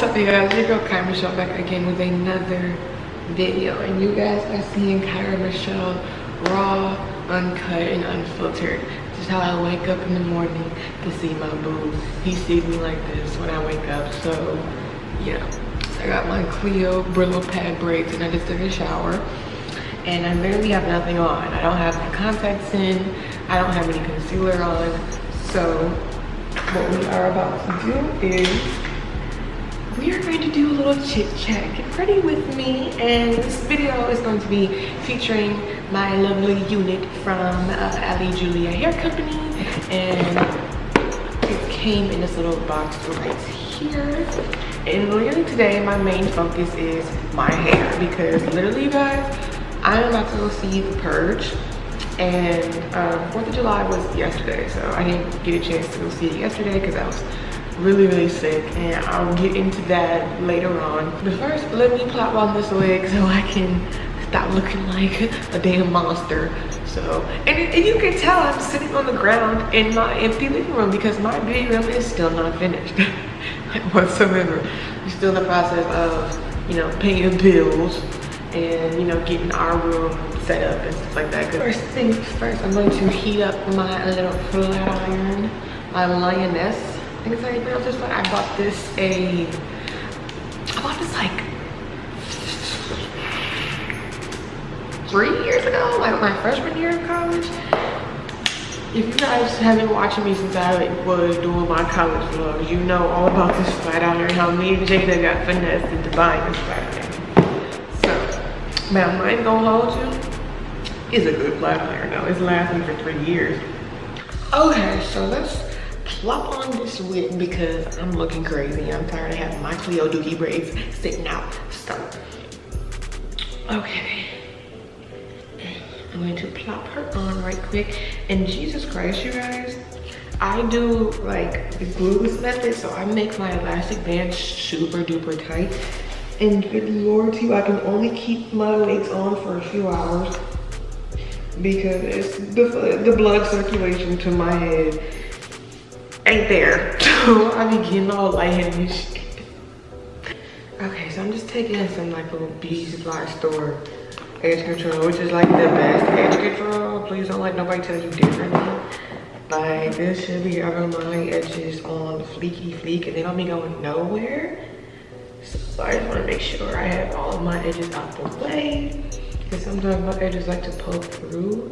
what's up you guys your girl Kyra Michelle back again with another video and you guys are seeing Kyra Michelle raw uncut and unfiltered. This is how I wake up in the morning to see my boo he sees me like this when I wake up so yeah. I got my Clio Brillo pad braids and I just took a shower and I literally have nothing on. I don't have my contacts in. I don't have any concealer on. So what we are about to do is we are going to do a little chit chat. Get ready with me and this video is going to be featuring my lovely unit from uh, Ali Julia hair company. And it came in this little box right here. And literally today my main focus is my hair. Because literally guys i'm about to go see the purge. And um, 4th of July was yesterday so I didn't get a chance to go see it yesterday because I was really really sick and I'll get into that later on. But first let me plop on this wig so I can stop looking like a damn monster. So and, and you can tell I'm sitting on the ground in my empty living room because my beauty room is still not finished. Whatsoever. Still in the process of you know paying bills and you know getting our room set up and stuff like that. First things first i'm going to heat up my little flat iron my Lionesse I bought this a, I bought this like three years ago, like my freshman year of college. If you guys have been watching me since I was doing my college vlogs, you know all about this flat iron, how me and Jada got finessed into buying this flat. So, I ain't gonna hold you. It's a good flat iron though. It's lasting for three years. Okay, so let's plop on this wig because I'm looking crazy. I'm tired of having my Cleo Dookie braids sitting out. So, okay. I'm going to plop her on right quick. And Jesus Christ, you guys, I do like the glueless method. So I make my elastic band super duper tight. And good lord to you, I can only keep my wigs on for a few hours because it's the, the blood circulation to my head ain't there. So I be getting all lightheaded and shit. Okay, so I'm just taking some like little beauty supply store edge control, which is like the best edge control. Please don't let nobody tell you differently. Like this should be having my edges on fleeky fleek and they don't be going nowhere. So I just want to make sure I have all of my edges out the way. Because sometimes my edges like to poke through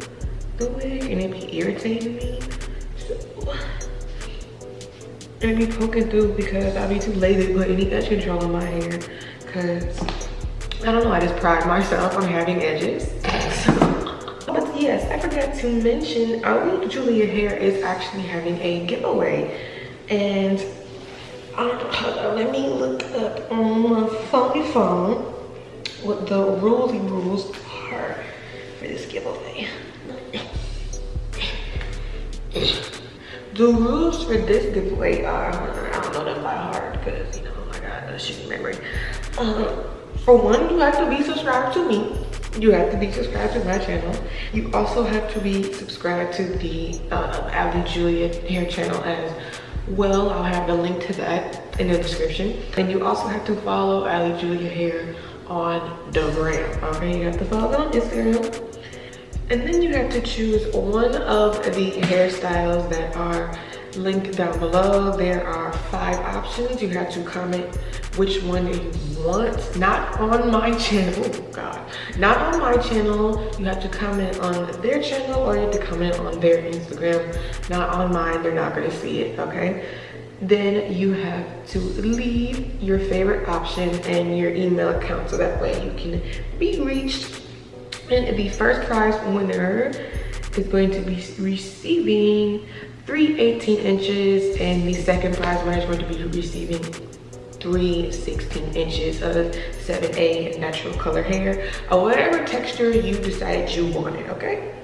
the wig and it be irritating me. So and be poking through because I'll be too lazy to put any edge control in my hair because I don't know, I just pride myself on having edges. but yes, I forgot to mention Ali Julia Hair is actually having a giveaway and let me look up on my phony phone what the ruly rules are for this giveaway. The rules for this giveaway are, I don't know them by heart because, you know, I got a shitty memory. Um, for one, you have to be subscribed to me. You have to be subscribed to my channel. You also have to be subscribed to the uh, Ali Julia hair channel as well. I'll have the link to that in the description. And you also have to follow Ali Julia hair on the gram. Okay, you have to follow them on Instagram and then you have to choose one of the hairstyles that are linked down below. There are five options. You have to comment which one you want. Not on my channel, oh God. Not on my channel. You have to comment on their channel or you have to comment on their Instagram. Not on mine, they're not gonna see it, okay? Then you have to leave your favorite option and your email account so that way you can be reached and the first prize winner is going to be receiving three 18 inches and the second prize winner is going to be receiving three 16 inches of 7A natural color hair or whatever texture you decided you wanted, okay?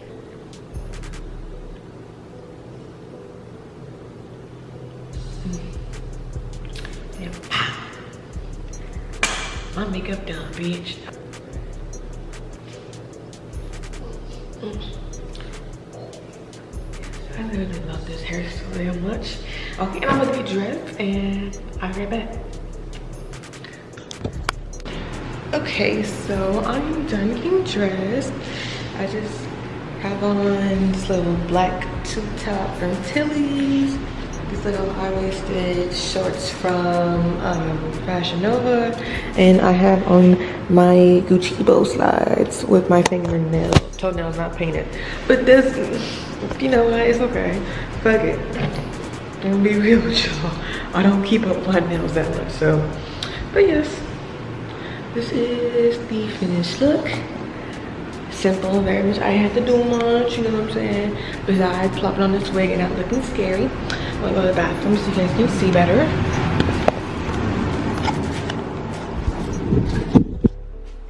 My makeup done, bitch. I literally love this hairstyle so much. Okay, and I'm gonna be dressed and I'll be right back. Okay, so I'm done getting dressed. I just have on this little black tube top from Tilly's. Little high-waisted shorts from um, Fashion Nova. And I have on my Gucci bow slides with my fingernail. Toenails not painted. But this, you know what, it's okay. Fuck it. I'm be real with y'all. I don't keep up my nails that much, so. But yes, this is the finished look simple very much i had to do much you know what i'm saying besides plopping on this wig and not looking scary i'm gonna go to the bathroom so you guys can see better.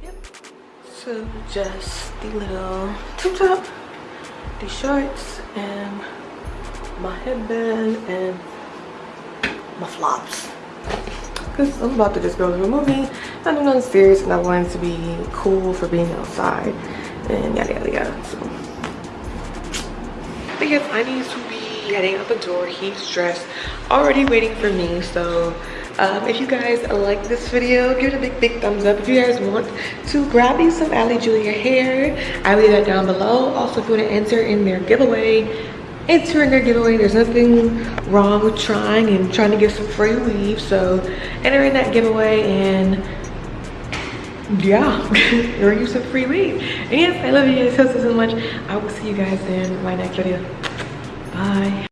Yep so just the little tube top the shorts and my headband and my flops. Because i'm about to just go to a movie. I nothing nothing serious and i wanted to be cool for being outside and yada yada yada so. Because i need to heading out the door he's dressed already waiting for me so um, if you guys like this video give it a big big thumbs up. If you guys want to grab me some ali julia hair i leave that down below. Also if you want to enter in their giveaway enter in their giveaway. There's nothing wrong with trying and trying to get some free weave so enter in that giveaway and yeah earn you some free weave. And yes i love you guys so so, so much. I will see you guys in my next video bye